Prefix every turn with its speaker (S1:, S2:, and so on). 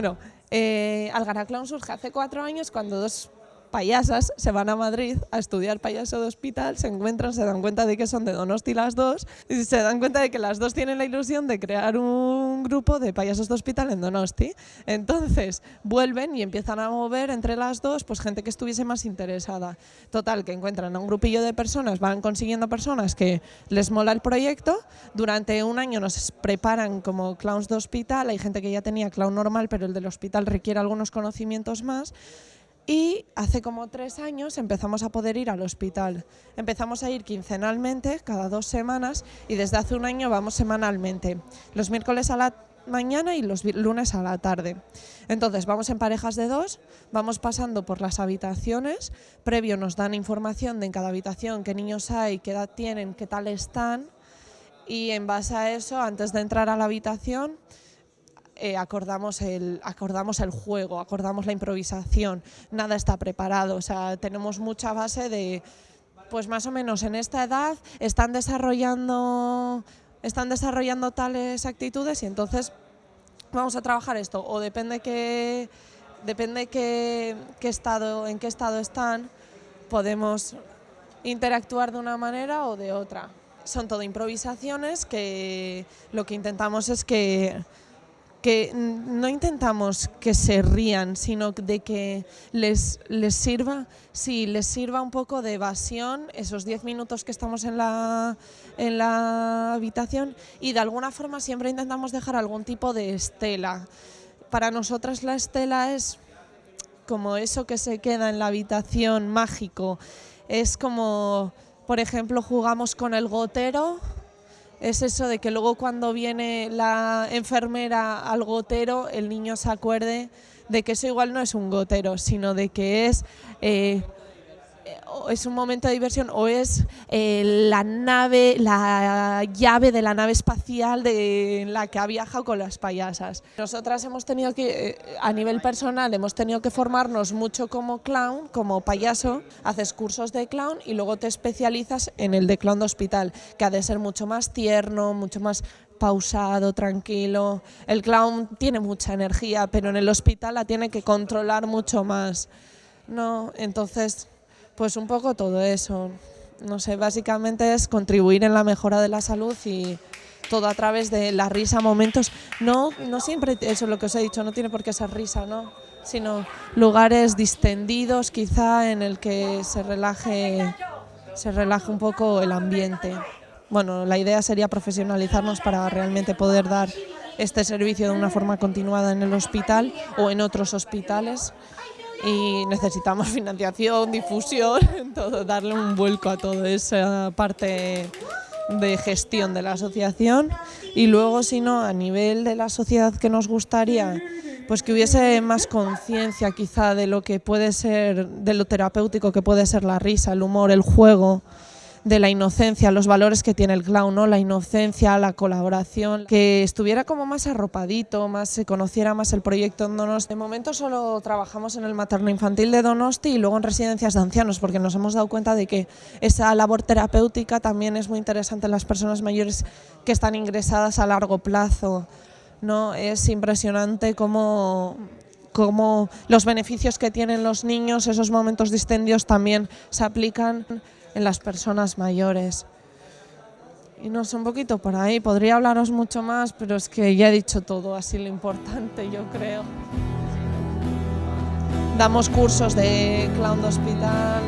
S1: Bueno, eh, Algara Clown surge hace cuatro años cuando dos payasas se van a Madrid a estudiar payaso de hospital, se encuentran, se dan cuenta de que son de Donosti las dos y se dan cuenta de que las dos tienen la ilusión de crear un grupo de payasos de hospital en Donosti. Entonces vuelven y empiezan a mover entre las dos pues gente que estuviese más interesada. Total, que encuentran a un grupillo de personas, van consiguiendo personas que les mola el proyecto. Durante un año nos preparan como clowns de hospital, hay gente que ya tenía clown normal, pero el del hospital requiere algunos conocimientos más y hace como tres años empezamos a poder ir al hospital. Empezamos a ir quincenalmente, cada dos semanas, y desde hace un año vamos semanalmente, los miércoles a la mañana y los lunes a la tarde. Entonces vamos en parejas de dos, vamos pasando por las habitaciones, previo nos dan información de en cada habitación qué niños hay, qué edad tienen, qué tal están, y en base a eso, antes de entrar a la habitación, eh, acordamos, el, acordamos el juego, acordamos la improvisación, nada está preparado, o sea, tenemos mucha base de, pues más o menos en esta edad están desarrollando, están desarrollando tales actitudes y entonces vamos a trabajar esto, o depende que depende qué, qué estado, en qué estado están, podemos interactuar de una manera o de otra. Son todo improvisaciones que lo que intentamos es que que no intentamos que se rían, sino de que les, les sirva, les sirva un poco de evasión esos 10 minutos que estamos en la, en la habitación y de alguna forma siempre intentamos dejar algún tipo de estela. Para nosotras la estela es como eso que se queda en la habitación mágico, es como, por ejemplo, jugamos con el gotero, es eso de que luego cuando viene la enfermera al gotero, el niño se acuerde de que eso igual no es un gotero, sino de que es eh, es un momento de diversión o es eh, la nave, la llave de la nave espacial de la que ha viajado con las payasas. Nosotras hemos tenido que, eh, a nivel personal, hemos tenido que formarnos mucho como clown, como payaso, haces cursos de clown y luego te especializas en el de clown de hospital, que ha de ser mucho más tierno, mucho más pausado, tranquilo. El clown tiene mucha energía, pero en el hospital la tiene que controlar mucho más. No, entonces pues un poco todo eso. No sé, básicamente es contribuir en la mejora de la salud y todo a través de la risa, momentos. No, no siempre, eso es lo que os he dicho, no tiene por qué ser risa, ¿no? Sino lugares distendidos, quizá en el que se relaje, se relaje un poco el ambiente. Bueno, la idea sería profesionalizarnos para realmente poder dar este servicio de una forma continuada en el hospital o en otros hospitales y necesitamos financiación, difusión, todo, darle un vuelco a toda esa parte de gestión de la asociación. Y luego si no a nivel de la sociedad que nos gustaría pues que hubiese más conciencia quizá de lo que puede ser de lo terapéutico que puede ser la risa, el humor, el juego de la inocencia, los valores que tiene el clown, ¿no? la inocencia, la colaboración, que estuviera como más arropadito, más se conociera más el proyecto en Donosti. De momento solo trabajamos en el materno infantil de Donosti y luego en residencias de ancianos, porque nos hemos dado cuenta de que esa labor terapéutica también es muy interesante en las personas mayores que están ingresadas a largo plazo. ¿no? Es impresionante cómo cómo los beneficios que tienen los niños, esos momentos distendidos también se aplican en las personas mayores. Y no sé, un poquito por ahí, podría hablaros mucho más, pero es que ya he dicho todo, así lo importante yo creo. Damos cursos de clown de hospital,